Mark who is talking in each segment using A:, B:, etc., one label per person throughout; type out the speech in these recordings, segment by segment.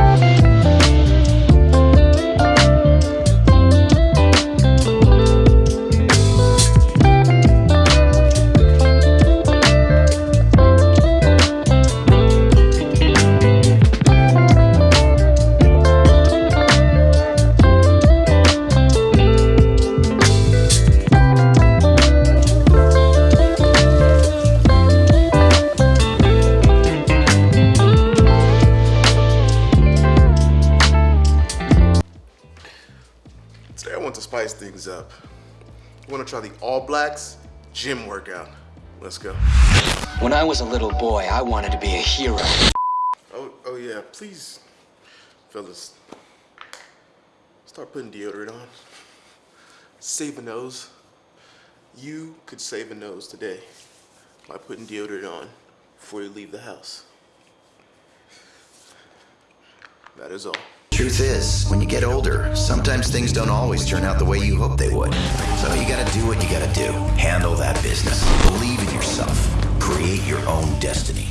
A: Today spice things up. I want to try the All Blacks gym workout. Let's go.
B: When I was a little boy, I wanted to be a hero.
A: Oh, oh yeah, please, fellas, start putting deodorant on. Save a nose. You could save a nose today by putting deodorant on before you leave the house. That is all.
C: Truth is, when you get older, sometimes things don't always turn out the way you hope they would. So you gotta do what you gotta do. Handle that business. Believe in yourself. Create your own destiny.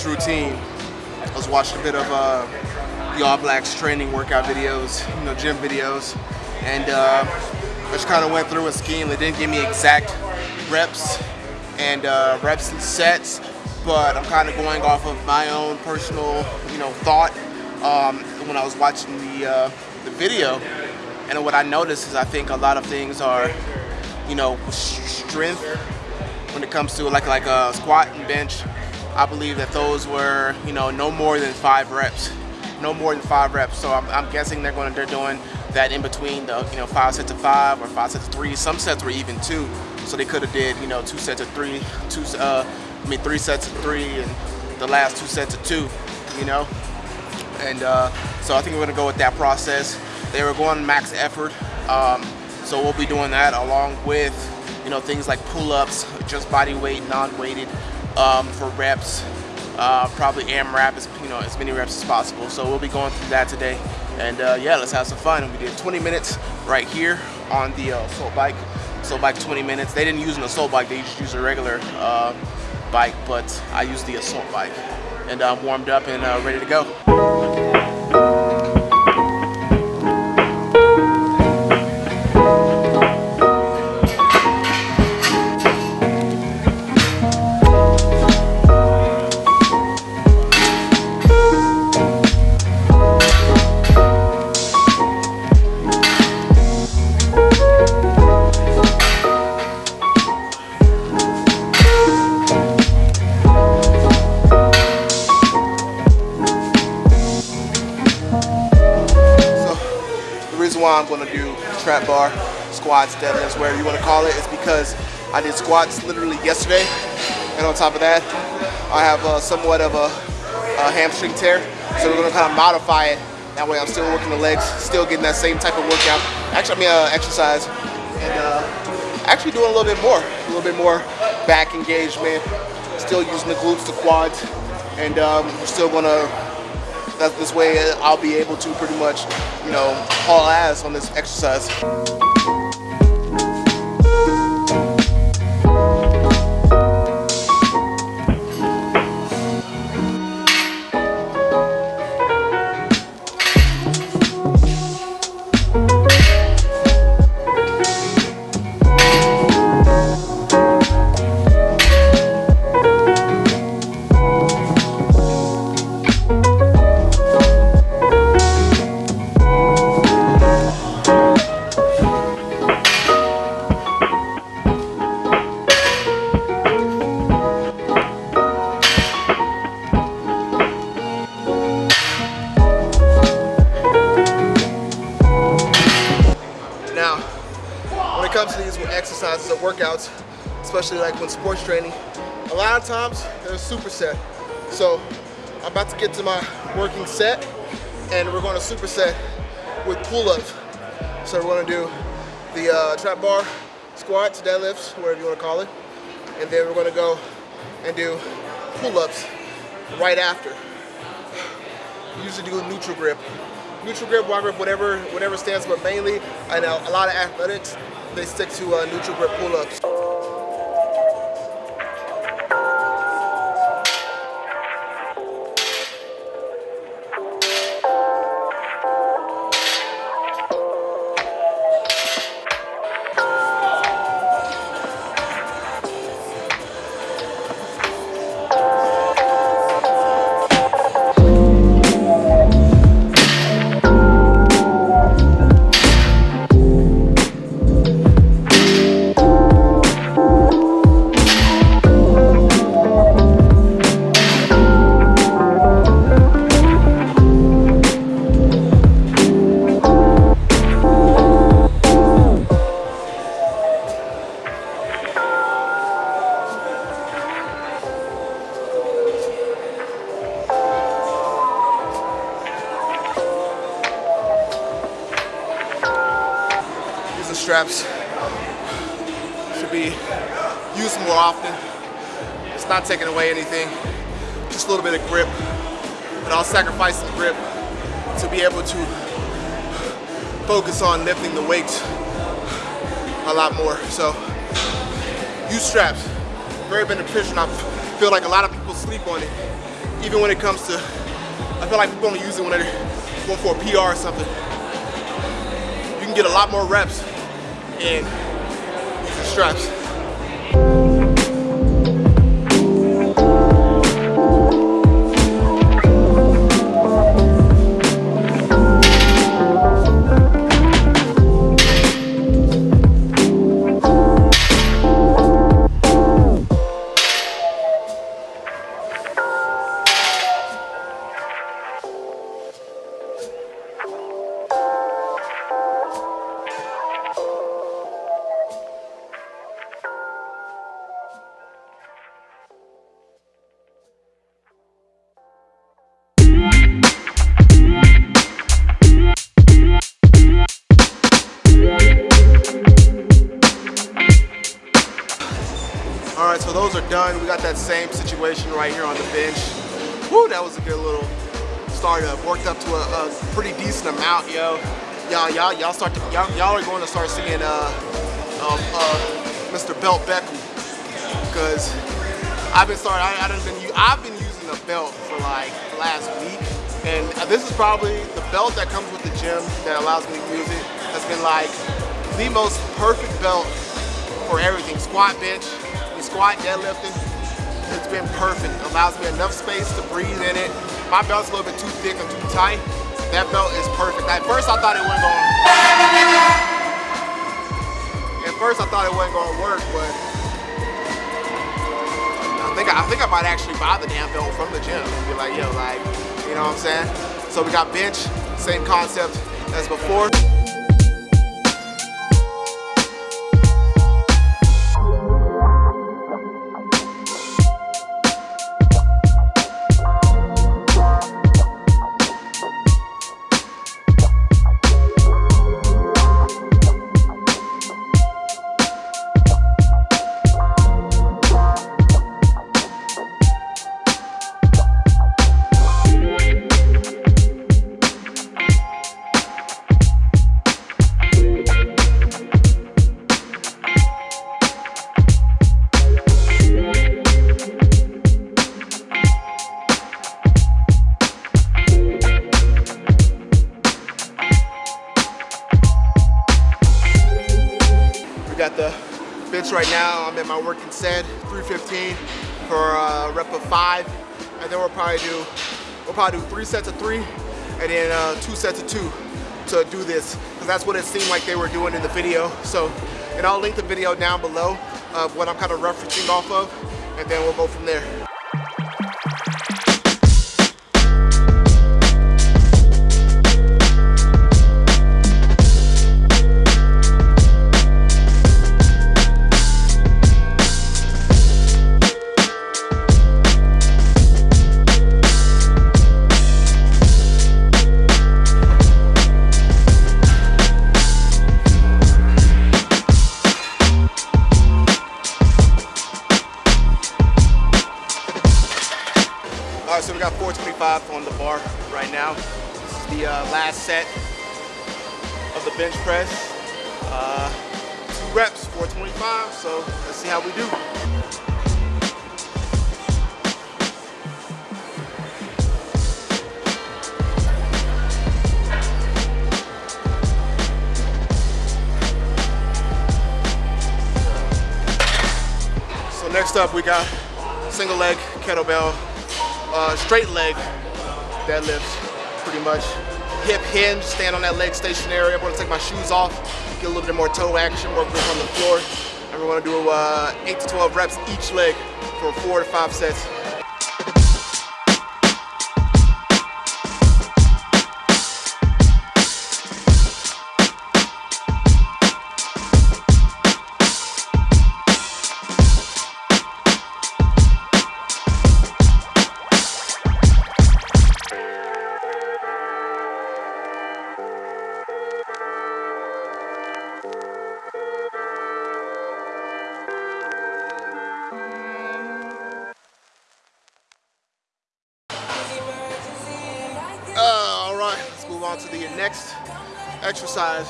A: Today's routine, I was watching a bit of uh, the All Blacks training workout videos, you know, gym videos, and uh, I just kind of went through a scheme. They didn't give me exact reps and uh, reps and sets, but I'm kind of going off of my own personal, you know, thought um, when I was watching the uh, the video. And what I noticed is I think a lot of things are, you know, strength when it comes to like like a squat and bench. I believe that those were, you know, no more than five reps, no more than five reps. So I'm, I'm guessing they're going, they're doing that in between the, you know, five sets of five or five sets of three. Some sets were even two, so they could have did, you know, two sets of three, two, uh, I mean, three sets of three, and the last two sets of two, you know. And uh, so I think we're gonna go with that process. They were going max effort, um, so we'll be doing that along with, you know, things like pull-ups, just body weight, non-weighted um, for reps. Uh, probably AMRAP as you know as many reps as possible. So we'll be going through that today, and uh, yeah, let's have some fun. We did 20 minutes right here on the uh, assault bike. Assault bike 20 minutes. They didn't use an assault bike; they just used a regular uh, bike, but I used the assault bike, and I'm warmed up and uh, ready to go. Bar, squats, deadlifts, whatever you want to call it. is because I did squats literally yesterday, and on top of that, I have uh, somewhat of a, a hamstring tear, so we're going to kind of modify it. That way, I'm still working the legs, still getting that same type of workout. Actually, I mean uh, exercise, and uh, actually doing a little bit more, a little bit more back engagement. Still using the glutes, the quads, and um, we're still going to that this way I'll be able to pretty much, you know, haul ass on this exercise. Workouts, especially like when sports training, a lot of times they're a superset. So I'm about to get to my working set and we're going to superset with pull-ups. So we're going to do the uh, trap bar, squats, deadlifts, whatever you want to call it. And then we're going to go and do pull-ups right after. Usually do neutral grip. Neutral grip, wide grip, whatever, whatever stands, but mainly, I know a lot of athletics, they stick to uh, neutral grip pull-ups. Straps. Should be used more often. It's not taking away anything. Just a little bit of grip. But I'll sacrifice some grip to be able to focus on lifting the weights a lot more. So use straps. Very beneficial. I feel like a lot of people sleep on it. Even when it comes to, I feel like people only use it when they're going for a PR or something you can get a lot more reps using straps. A, pretty decent amount, yo. Y'all, y'all, y'all start to, y'all, y'all are going to start seeing uh, um, uh, Mr. Belt Beckham, because I've been starting. I, I done been, I've been using the belt for like last week, and this is probably the belt that comes with the gym that allows me to use it. Has been like the most perfect belt for everything. Squat, bench, squat, deadlifting. It's been perfect. Allows me enough space to breathe in it. My belt's a little bit too thick and too tight. That belt is perfect. At first I thought it wasn't going At first I thought it wasn't gonna work, but I think I think I might actually buy the damn belt from the gym and be like, yo, like, you know what I'm saying? So we got bench, same concept as before. Got the bench right now. I'm at my working set, 315 for a rep of five. And then we'll probably do, we'll probably do three sets of three and then uh, two sets of two to do this. Because that's what it seemed like they were doing in the video. So, and I'll link the video down below of what I'm kind of referencing off of. And then we'll go from there. So let's see how we do. So next up we got single leg kettlebell, uh, straight leg deadlifts, pretty much. Hip hinge, stand on that leg stationary. I'm gonna take my shoes off, get a little bit more toe action, more grip on the floor. And we're gonna do uh, eight to 12 reps each leg for four to five sets. On to the next exercise.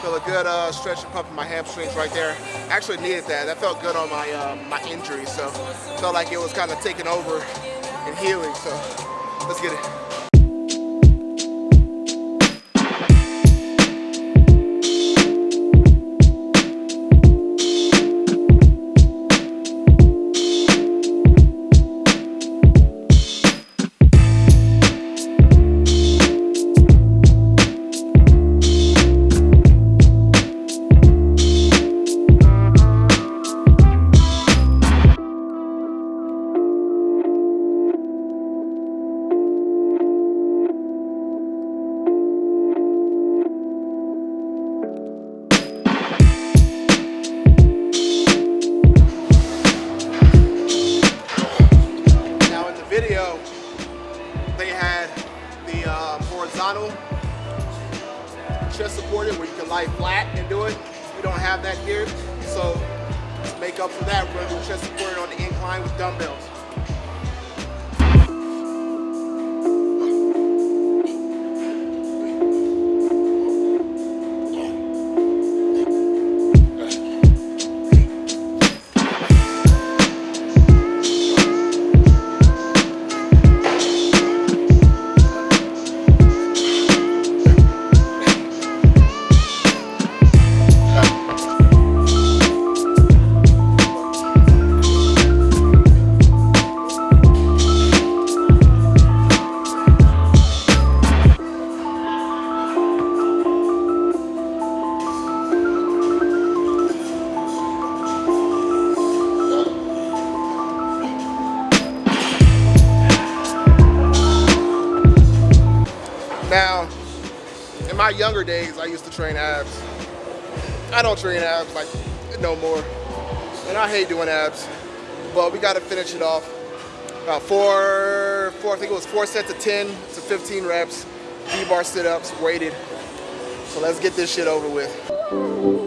A: Feel a good uh, stretch and pump in my hamstrings right there. Actually needed that. That felt good on my uh, my injury, so felt like it was kind of taking over and healing. So let's get it. Horizontal chest supported where you can lie flat and do it. We don't have that here. So to make up for that, we're gonna do chest supported on the incline with dumbbells. Now, in my younger days, I used to train abs. I don't train abs like no more. And I hate doing abs. But we gotta finish it off. About four, four, I think it was four sets of 10 to 15 reps, V-bar sit-ups, weighted. So let's get this shit over with.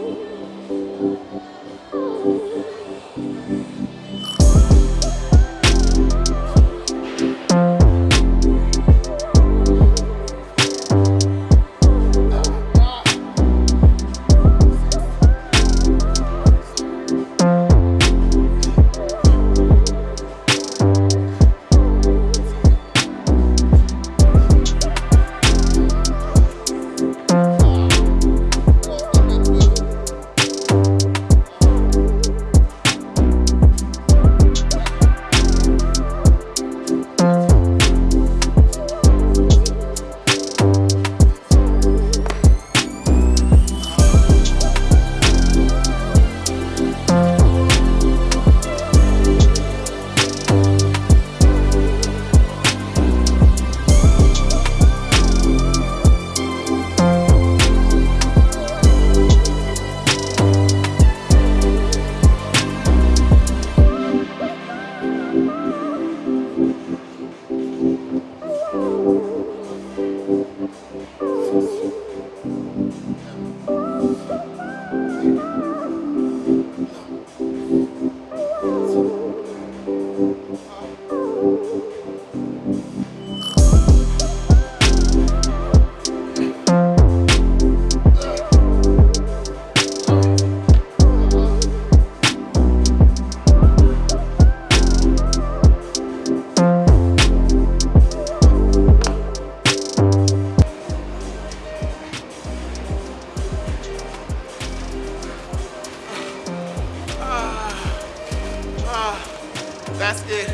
A: That's it.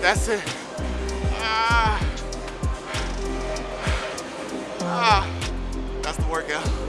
A: That's it. Ah. Ah. That's the workout.